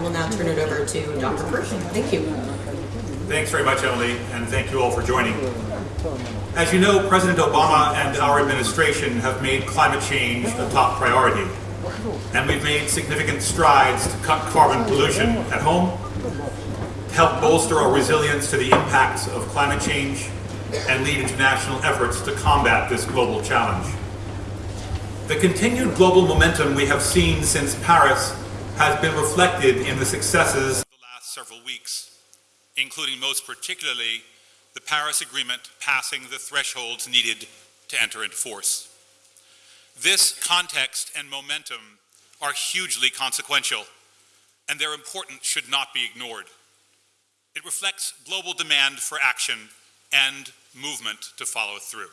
Will now turn it over to Dr. Pershing. Thank you. Thanks very much, Emily, and thank you all for joining. As you know, President Obama and our administration have made climate change a top priority. And we've made significant strides to cut carbon pollution at home, help bolster our resilience to the impacts of climate change, and lead international efforts to combat this global challenge. The continued global momentum we have seen since Paris has been reflected in the successes of the last several weeks, including most particularly the Paris Agreement passing the thresholds needed to enter into force. This context and momentum are hugely consequential, and their importance should not be ignored. It reflects global demand for action and movement to follow through.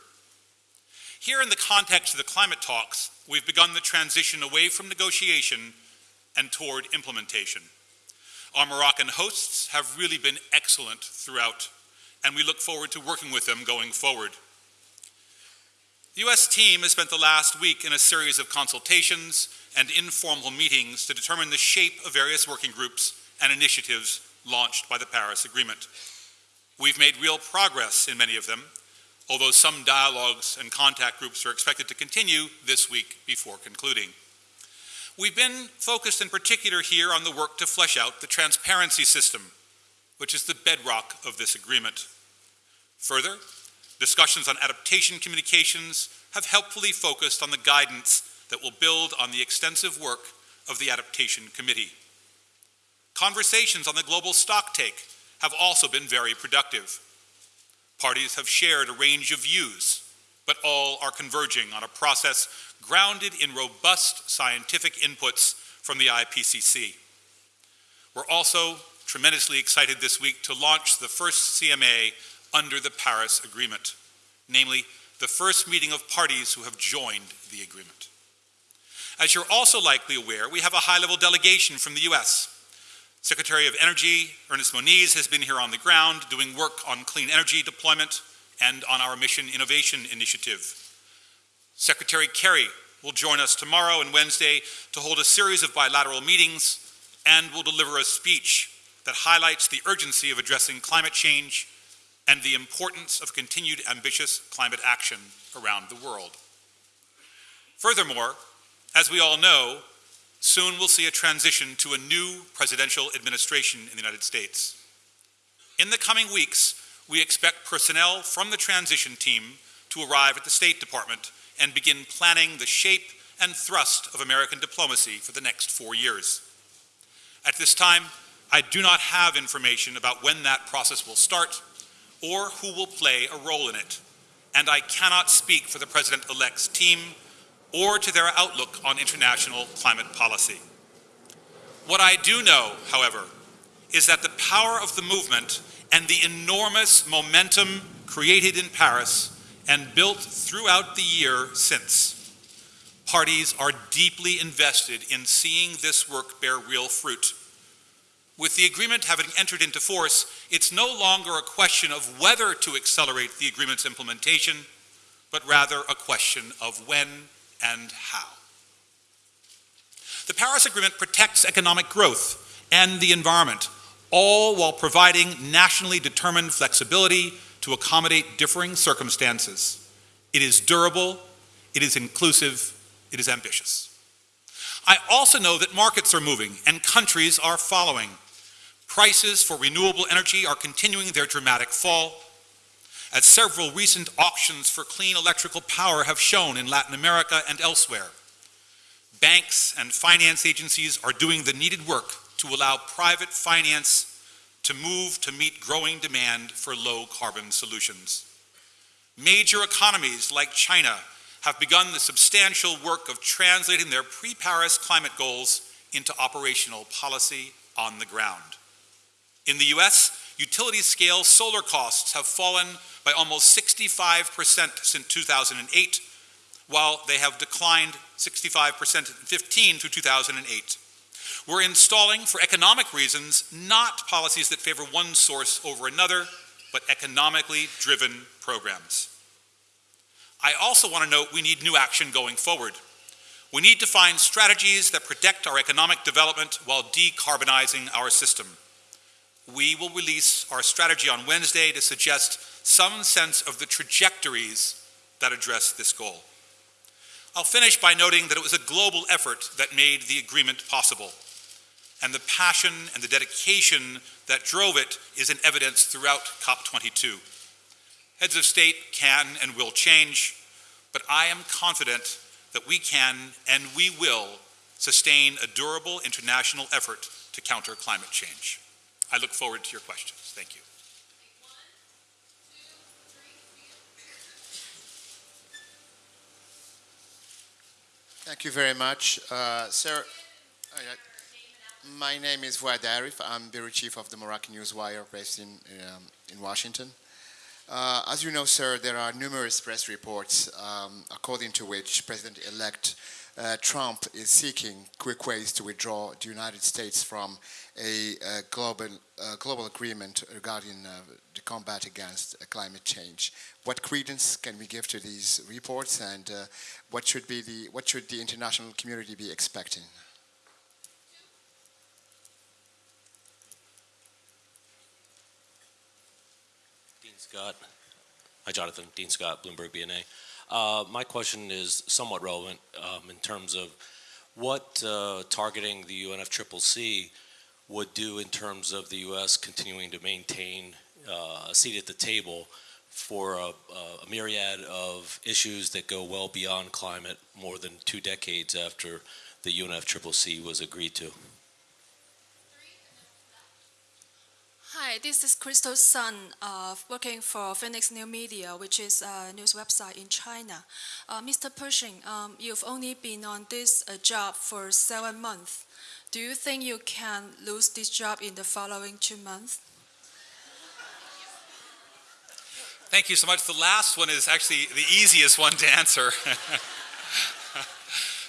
Here in the context of the climate talks, we've begun the transition away from negotiation and toward implementation. Our Moroccan hosts have really been excellent throughout, and we look forward to working with them going forward. The U.S. team has spent the last week in a series of consultations and informal meetings to determine the shape of various working groups and initiatives launched by the Paris Agreement. We've made real progress in many of them, although some dialogues and contact groups are expected to continue this week before concluding. We've been focused in particular here on the work to flesh out the transparency system, which is the bedrock of this agreement. Further, discussions on adaptation communications have helpfully focused on the guidance that will build on the extensive work of the Adaptation Committee. Conversations on the global stocktake have also been very productive. Parties have shared a range of views, but all are converging on a process grounded in robust scientific inputs from the IPCC. We're also tremendously excited this week to launch the first CMA under the Paris Agreement, namely the first meeting of parties who have joined the agreement. As you're also likely aware, we have a high-level delegation from the U.S. Secretary of Energy Ernest Moniz has been here on the ground doing work on clean energy deployment and on our Mission Innovation Initiative. Secretary Kerry will join us tomorrow and Wednesday to hold a series of bilateral meetings and will deliver a speech that highlights the urgency of addressing climate change and the importance of continued ambitious climate action around the world. Furthermore, as we all know, soon we'll see a transition to a new presidential administration in the United States. In the coming weeks, we expect personnel from the transition team to arrive at the State Department and begin planning the shape and thrust of American diplomacy for the next four years. At this time, I do not have information about when that process will start or who will play a role in it, and I cannot speak for the President-elect's team or to their outlook on international climate policy. What I do know, however, is that the power of the movement and the enormous momentum created in Paris and built throughout the year since. Parties are deeply invested in seeing this work bear real fruit. With the agreement having entered into force, it's no longer a question of whether to accelerate the agreement's implementation, but rather a question of when and how. The Paris Agreement protects economic growth and the environment, all while providing nationally determined flexibility to accommodate differing circumstances. It is durable, it is inclusive, it is ambitious. I also know that markets are moving and countries are following. Prices for renewable energy are continuing their dramatic fall, as several recent auctions for clean electrical power have shown in Latin America and elsewhere. Banks and finance agencies are doing the needed work to allow private finance to move to meet growing demand for low carbon solutions. Major economies like China have begun the substantial work of translating their pre-Paris climate goals into operational policy on the ground. In the US, utility scale solar costs have fallen by almost 65% since 2008, while they have declined 65% in 15 through 2008. We're installing, for economic reasons, not policies that favor one source over another, but economically driven programs. I also want to note we need new action going forward. We need to find strategies that protect our economic development while decarbonizing our system. We will release our strategy on Wednesday to suggest some sense of the trajectories that address this goal. I'll finish by noting that it was a global effort that made the agreement possible. And the passion and the dedication that drove it is in evidence throughout COP22. Heads of state can and will change, but I am confident that we can and we will sustain a durable international effort to counter climate change. I look forward to your questions. Thank you. Thank you very much. Uh, sir, uh, my name is Fuad Arif. I'm Bureau Chief of the Moroccan Newswire based in, um, in Washington. Uh, as you know, sir, there are numerous press reports um, according to which President-elect uh, Trump is seeking quick ways to withdraw the United States from a, a global, uh, global agreement regarding uh, the combat against uh, climate change. What credence can we give to these reports and uh, what, should be the, what should the international community be expecting? Scott. Hi, Jonathan. Dean Scott, Bloomberg BNA. Uh, my question is somewhat relevant um, in terms of what uh, targeting the UNFCCC would do in terms of the U.S. continuing to maintain uh, a seat at the table for a, a, myriad of issues that go well beyond climate more than two decades after the UNFCCC was agreed to. Hi, this is Crystal Sun, uh, working for Phoenix New Media, which is a news website in China. Uh, Mr. Pershing, um, you've only been on this uh, job for seven months. Do you think you can lose this job in the following two months? Thank you so much. The last one is actually the easiest one to answer.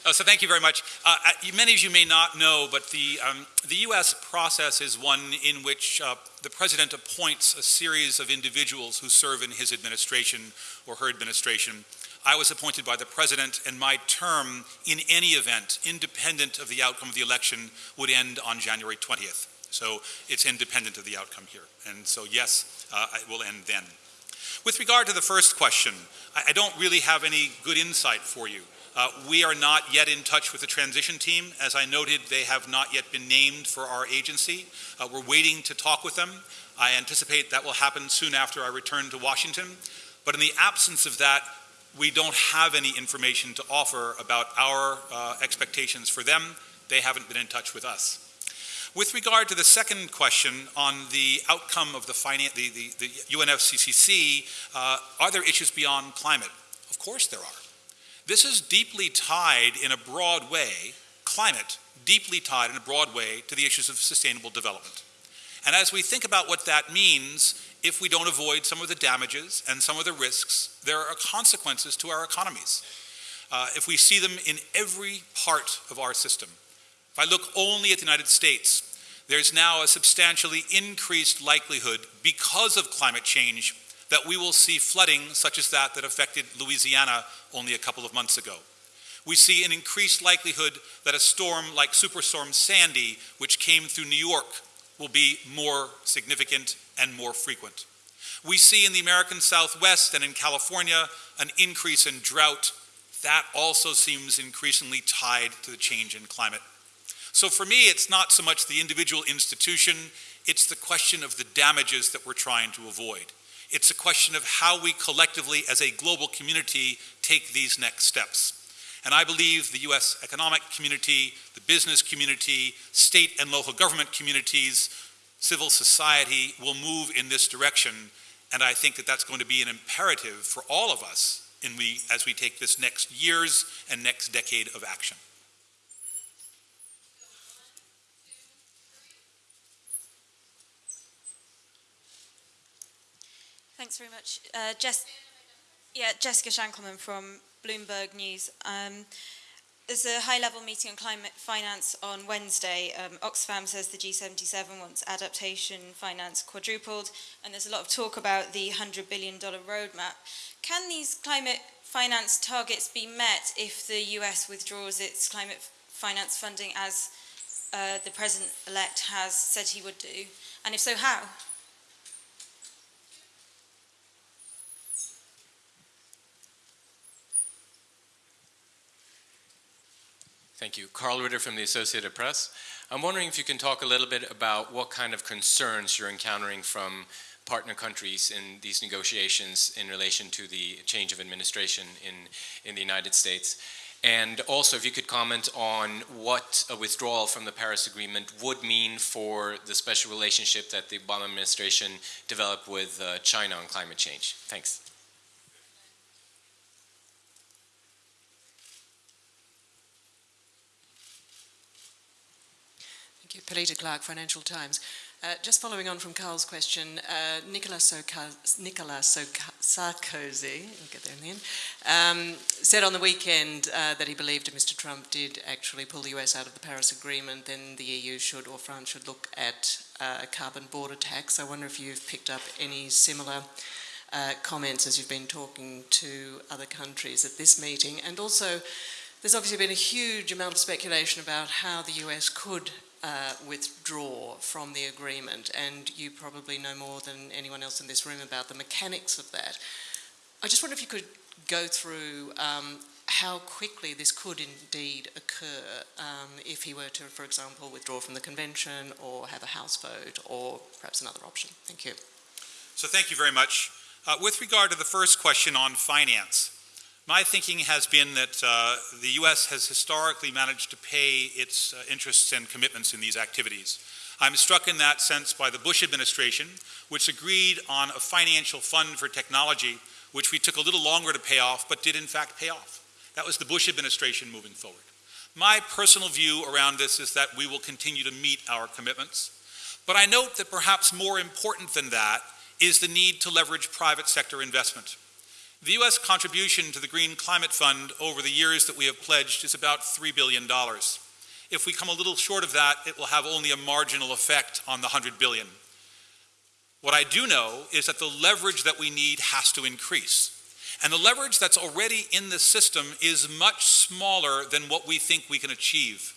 Uh, so thank you very much. Uh, uh, many of you may not know, but the, um, the U.S. process is one in which uh, the President appoints a series of individuals who serve in his administration or her administration. I was appointed by the President, and my term, in any event, independent of the outcome of the election, would end on January 20th. So it's independent of the outcome here. And so, yes, uh, it will end then. With regard to the first question, I, I don't really have any good insight for you. Uh, we are not yet in touch with the transition team. As I noted, they have not yet been named for our agency. Uh, we're waiting to talk with them. I anticipate that will happen soon after I return to Washington. But in the absence of that, we don't have any information to offer about our uh, expectations for them. They haven't been in touch with us. With regard to the second question on the outcome of the, the, the, the UNFCCC, uh, are there issues beyond climate? Of course there are. This is deeply tied in a broad way, climate, deeply tied in a broad way to the issues of sustainable development. And as we think about what that means, if we don't avoid some of the damages and some of the risks, there are consequences to our economies. Uh, if we see them in every part of our system. If I look only at the United States, there's now a substantially increased likelihood because of climate change that we will see flooding such as that that affected Louisiana only a couple of months ago. We see an increased likelihood that a storm like Superstorm Sandy, which came through New York, will be more significant and more frequent. We see in the American Southwest and in California an increase in drought. That also seems increasingly tied to the change in climate. So for me, it's not so much the individual institution, it's the question of the damages that we're trying to avoid. It's a question of how we collectively, as a global community, take these next steps. And I believe the US economic community, the business community, state and local government communities, civil society will move in this direction. And I think that that's going to be an imperative for all of us we, as we take this next years and next decade of action. Thanks very much. Uh, Jess, yeah, Jessica Shankelman from Bloomberg News. Um, there's a high-level meeting on climate finance on Wednesday. Um, Oxfam says the G77 wants adaptation finance quadrupled, and there's a lot of talk about the $100 billion roadmap. Can these climate finance targets be met if the US withdraws its climate finance funding as uh, the president-elect has said he would do? And if so, how? Thank you. Karl Ritter from the Associated Press. I'm wondering if you can talk a little bit about what kind of concerns you're encountering from partner countries in these negotiations in relation to the change of administration in, in the United States. And also, if you could comment on what a withdrawal from the Paris Agreement would mean for the special relationship that the Obama administration developed with uh, China on climate change. Thanks. Thank you. Clark, Financial Times. Uh, just following on from Karl's question, uh, Nicolas, Soka- Nicolas Soka- Sarkozy, um, said on the weekend uh, that he believed if Mr. Trump did actually pull the US out of the Paris Agreement, then the EU should or France should look at uh, a carbon border tax. I wonder if you've picked up any similar uh, comments as you've been talking to other countries at this meeting. And also, there's obviously been a huge amount of speculation about how the US could uh, withdraw from the agreement, and you probably know more than anyone else in this room about the mechanics of that. I just wonder if you could go through um, how quickly this could indeed occur um, if he were to, for example, withdraw from the convention or have a House vote or perhaps another option. Thank you. So thank you very much. Uh, with regard to the first question on finance, my thinking has been that uh, the U.S. has historically managed to pay its uh, interests and commitments in these activities. I'm struck in that sense by the Bush administration, which agreed on a financial fund for technology, which we took a little longer to pay off, but did in fact pay off. That was the Bush administration moving forward. My personal view around this is that we will continue to meet our commitments. But I note that perhaps more important than that is the need to leverage private sector investment. The U.S. contribution to the Green Climate Fund over the years that we have pledged is about $3 billion. If we come a little short of that, it will have only a marginal effect on the 100 billion. What I do know is that the leverage that we need has to increase. And the leverage that's already in the system is much smaller than what we think we can achieve.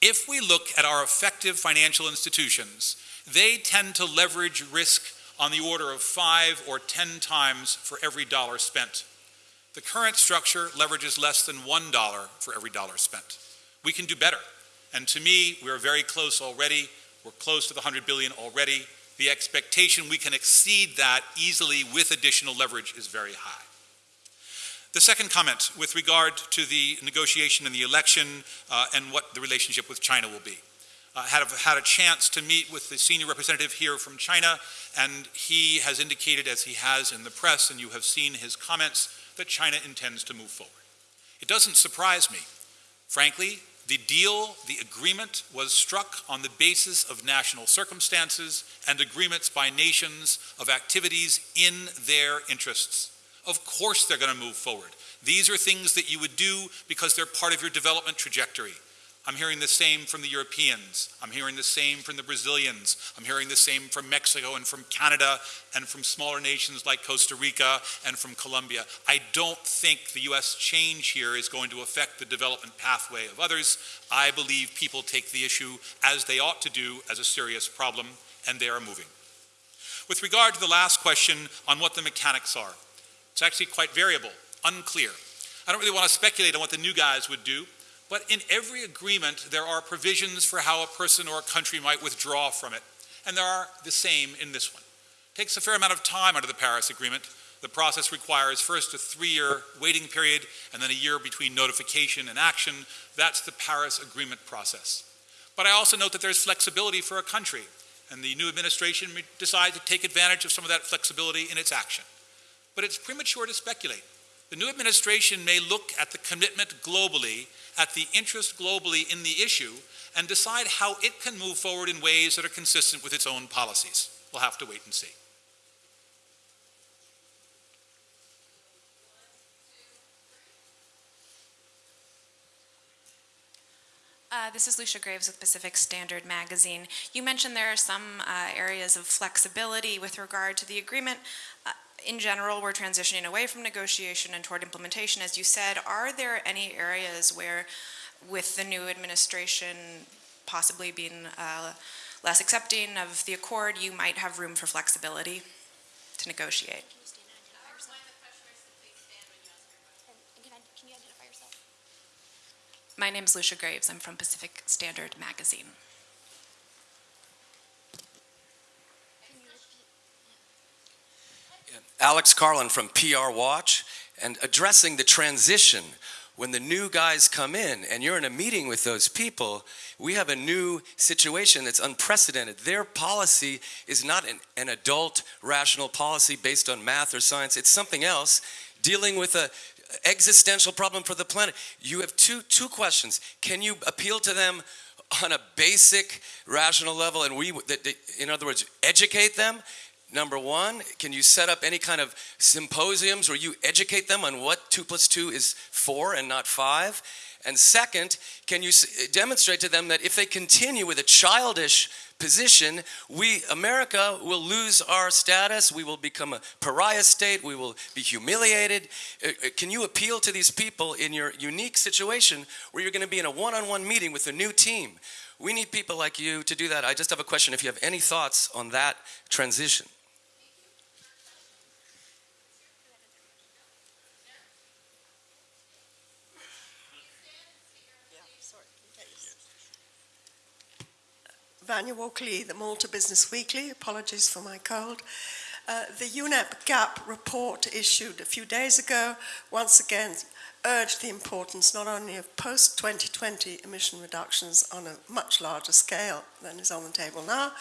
If we look at our effective financial institutions, they tend to leverage risk on the order of five or 10 times for every dollar spent. The current structure leverages less than $1 for every dollar spent. We can do better. And to me, we're very close already. We're close to the 100 billion already. The expectation we can exceed that easily with additional leverage is very high. The second comment with regard to the negotiation and the election uh, and what the relationship with China will be. Uh, had, a, had a chance to meet with the senior representative here from China, and he has indicated, as he has in the press, and you have seen his comments, that China intends to move forward. It doesn't surprise me. Frankly, the deal, the agreement was struck on the basis of national circumstances and agreements by nations of activities in their interests. Of course they're going to move forward. These are things that you would do because they're part of your development trajectory. I'm hearing the same from the Europeans. I'm hearing the same from the Brazilians. I'm hearing the same from Mexico and from Canada and from smaller nations like Costa Rica and from Colombia. I don't think the U.S. change here is going to affect the development pathway of others. I believe people take the issue as they ought to do as a serious problem, and they are moving. With regard to the last question on what the mechanics are, it's actually quite variable, unclear. I don't really want to speculate on what the new guys would do. But in every agreement, there are provisions for how a person or a country might withdraw from it. And there are the same in this one. It takes a fair amount of time under the Paris Agreement. The process requires first a three-year waiting period and then a year between notification and action. That's the Paris Agreement process. But I also note that there's flexibility for a country, and the new administration may decide to take advantage of some of that flexibility in its action. But it's premature to speculate. The new administration may look at the commitment globally at the interest globally in the issue and decide how it can move forward in ways that are consistent with its own policies. We'll have to wait and see. Uh, this is Lucia Graves with Pacific Standard Magazine. You mentioned there are some uh, areas of flexibility with regard to the agreement. Uh, in general, we're transitioning away from negotiation and toward implementation, as you said. Are there any areas where, with the new administration possibly being uh, less accepting of the accord, you might have room for flexibility to negotiate? My name is Lucia Graves. I'm from Pacific Standard Magazine. Alex Carlin from PR Watch, and addressing the transition. When the new guys come in and you're in a meeting with those people, we have a new situation that's unprecedented. Their policy is not an, an adult rational policy based on math or science, it's something else dealing with a existential problem for the planet. You have two, two questions. Can you appeal to them on a basic rational level and we, in other words, educate them? Number one, can you set up any kind of symposiums where you educate them on what two plus two is four and not five? And second, can you demonstrate to them that if they continue with a childish position, we, America, will lose our status, we will become a pariah state, we will be humiliated. Uh, uh, can you appeal to these people in your unique situation where you're going to be in a one-on-one -on -one meeting with a new team? We need people like you to do that. I just have a question if you have any thoughts on that transition. Vanya Walker-Leigh, the Malta Business Weekly. Apologies for my cold. Uh, the UNEP GAP report issued a few days ago once again urged the importance not only of post-2020 emission reductions on a much larger scale than is on the table now,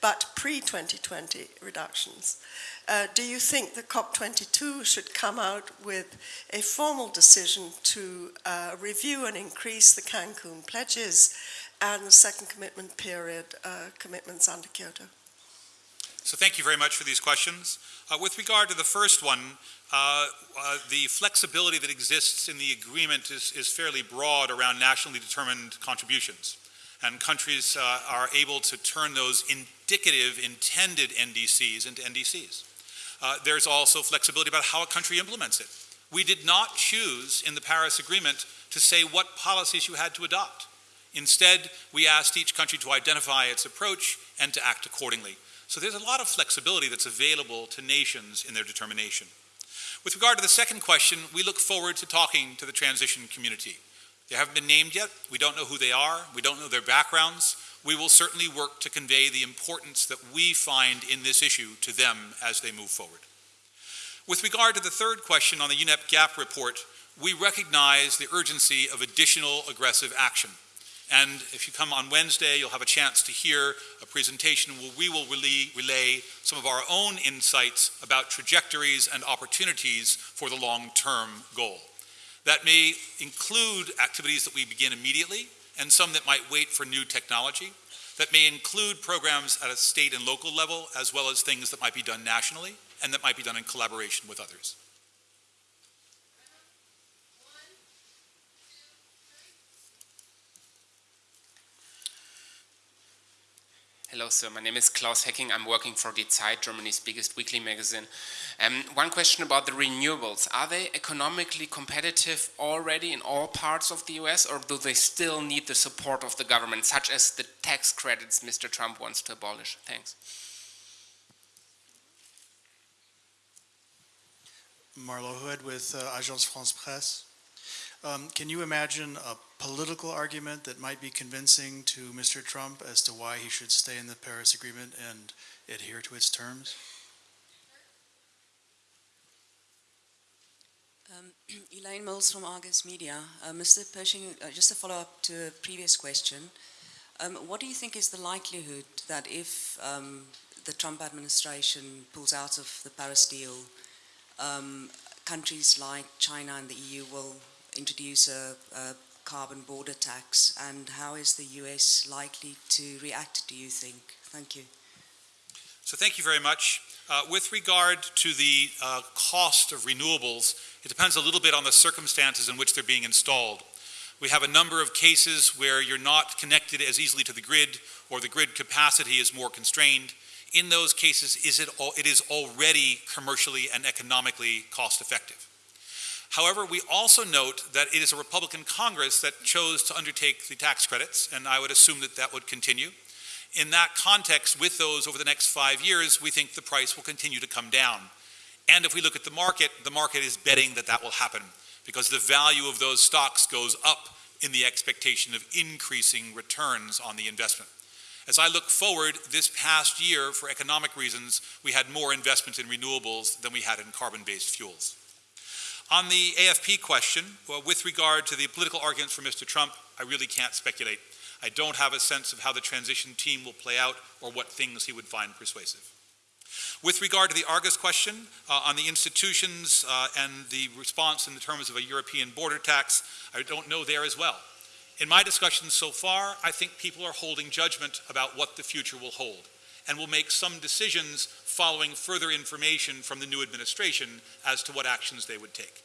but pre-2020 reductions. Uh, do you think the COP22 should come out with a formal decision to uh, review and increase the Cancun pledges and the second commitment period uh, commitments under Kyoto. So thank you very much for these questions. Uh, with regard to the first one, uh, uh, the flexibility that exists in the agreement is, is, fairly broad around nationally determined contributions. And countries uh, are able to turn those indicative intended NDCs into NDCs. Uh, there's also flexibility about how a country implements it. We did not choose in the Paris Agreement to say what policies you had to adopt. Instead, we asked each country to identify its approach and to act accordingly. So there's a lot of flexibility that's available to nations in their determination. With regard to the second question, we look forward to talking to the transition community. They haven't been named yet. We don't know who they are. We don't know their backgrounds. We will certainly work to convey the importance that we find in this issue to them as they move forward. With regard to the third question on the UNEP GAP report, we recognize the urgency of additional aggressive action. And if you come on Wednesday, you'll have a chance to hear a presentation where we will relay, some of our own insights about trajectories and opportunities for the long-term goal. That may include activities that we begin immediately and some that might wait for new technology. That may include programs at a state and local level as well as things that might be done nationally and that might be done in collaboration with others. Hello, sir. My name is Claus Hecking. I'm working for Die Zeit, Germany's biggest weekly magazine. Um, one question about the renewables. Are they economically competitive already in all parts of the US, or do they still need the support of the government, such as the tax credits Mr. Trump wants to abolish? Thanks. Marlowe Hood with uh, Agence France Presse. Um, can you imagine a political argument that might be convincing to Mr. Trump as to why he should stay in the Paris Agreement and adhere to its terms? Um, Elaine Mills from Argus Media. Uh, Mr. Pershing, uh, just a follow-up to a previous question. Um, what do you think is the likelihood that if um, the Trump administration pulls out of the Paris deal, um, countries like China and the EU will introduce a, a carbon border tax and how is the US likely to react, do you think? Thank you. So thank you very much. Uh, with regard to the uh, cost of renewables, it depends a little bit on the circumstances in which they're being installed. We have a number of cases where you're not connected as easily to the grid or the grid capacity is more constrained. In those cases, is it, al- it is already commercially and economically cost effective. However, we also note that it is a Republican Congress that chose to undertake the tax credits, and I would assume that that would continue. In that context, with those over the next five years, we think the price will continue to come down. And if we look at the market, the market is betting that that will happen because the value of those stocks goes up in the expectation of increasing returns on the investment. As I look forward, this past year, for economic reasons, we had more investment in renewables than we had in carbon-based fuels. On the AFP question, well, with regard to the political arguments for Mr. Trump, I really can't speculate. I don't have a sense of how the transition team will play out or what things he would find persuasive. With regard to the Argus question uh, on the institutions uh, and the response in the terms of a European border tax, I don't know there as well. In my discussions so far, I think people are holding judgment about what the future will hold and will make some decisions following further information from the new administration as to what actions they would take.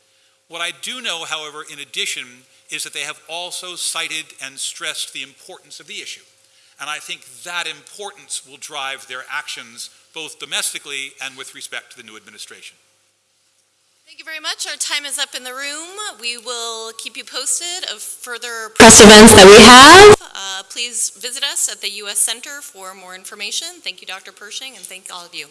What I do know, however, in addition, is that they have also cited and stressed the importance of the issue. And I think that importance will drive their actions both domestically and with respect to the new administration. Thank you very much. Our time is up in the room. We will keep you posted of further press events that we have. Uh, Please visit us at the U.S. Center for more information. Thank you, Dr. Pershing, and thank all of you.